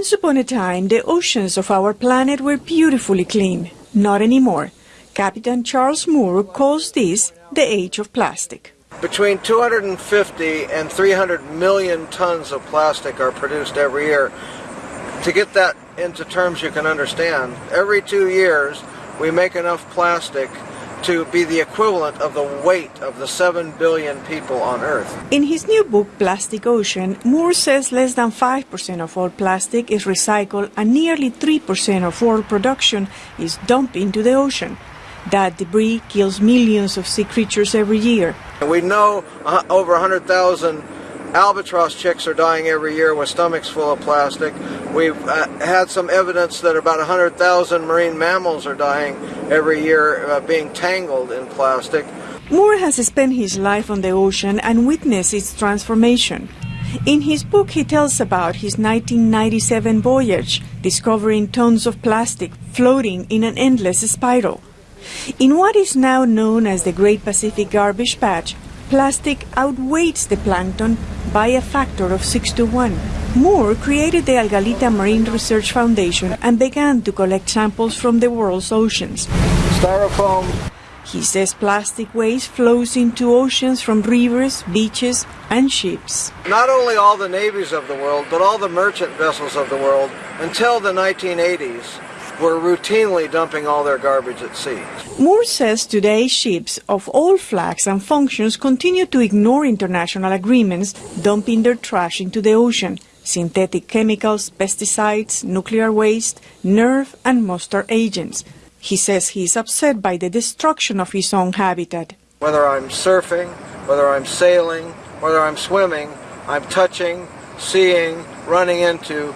Once upon a time, the oceans of our planet were beautifully clean. Not anymore. Captain Charles Moore calls this the age of plastic. Between 250 and 300 million tons of plastic are produced every year. To get that into terms you can understand, every two years we make enough plastic to be the equivalent of the weight of the 7 billion people on Earth. In his new book, Plastic Ocean, Moore says less than 5% of all plastic is recycled and nearly 3% of world production is dumped into the ocean. That debris kills millions of sea creatures every year. We know uh, over 100,000 albatross chicks are dying every year with stomachs full of plastic. We've uh, had some evidence that about 100,000 marine mammals are dying every year uh, being tangled in plastic. Moore has spent his life on the ocean and witnessed its transformation. In his book, he tells about his 1997 voyage, discovering tons of plastic floating in an endless spiral. In what is now known as the Great Pacific Garbage Patch, plastic outweighs the plankton by a factor of 6 to 1. Moore created the Algalita Marine Research Foundation and began to collect samples from the world's oceans. Styrofoam. He says plastic waste flows into oceans from rivers, beaches, and ships. Not only all the navies of the world, but all the merchant vessels of the world, until the 1980s, were routinely dumping all their garbage at sea. Moore says today ships of all flags and functions continue to ignore international agreements, dumping their trash into the ocean. Synthetic chemicals, pesticides, nuclear waste, nerve and mustard agents. He says he is upset by the destruction of his own habitat. Whether I'm surfing, whether I'm sailing, whether I'm swimming, I'm touching, seeing, running into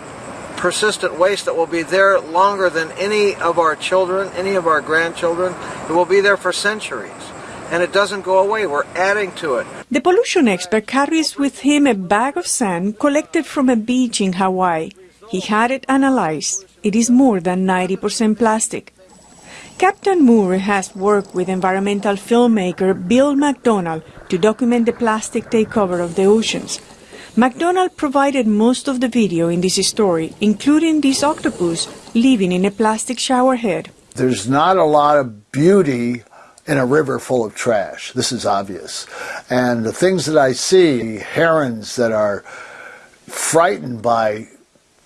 persistent waste that will be there longer than any of our children, any of our grandchildren. It will be there for centuries. And it doesn't go away. We're adding to it. The pollution expert carries with him a bag of sand collected from a beach in Hawaii. He had it analyzed. It is more than 90% plastic. Captain Moore has worked with environmental filmmaker Bill McDonald to document the plastic takeover of the oceans. McDonald provided most of the video in this story, including this octopus living in a plastic shower head. There's not a lot of beauty in a river full of trash. This is obvious. And the things that I see, the herons that are frightened by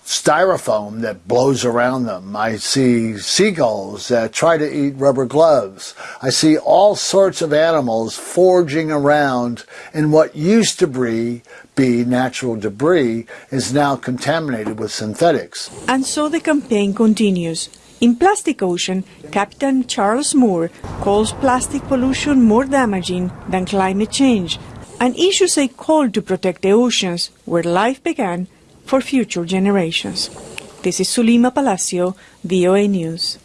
styrofoam that blows around them. I see seagulls that try to eat rubber gloves. I see all sorts of animals foraging around in what used to be, be natural debris is now contaminated with synthetics. And so the campaign continues. In Plastic Ocean, Captain Charles Moore calls plastic pollution more damaging than climate change and issues a call to protect the oceans where life began for future generations. This is Zulima Palacio, VOA News.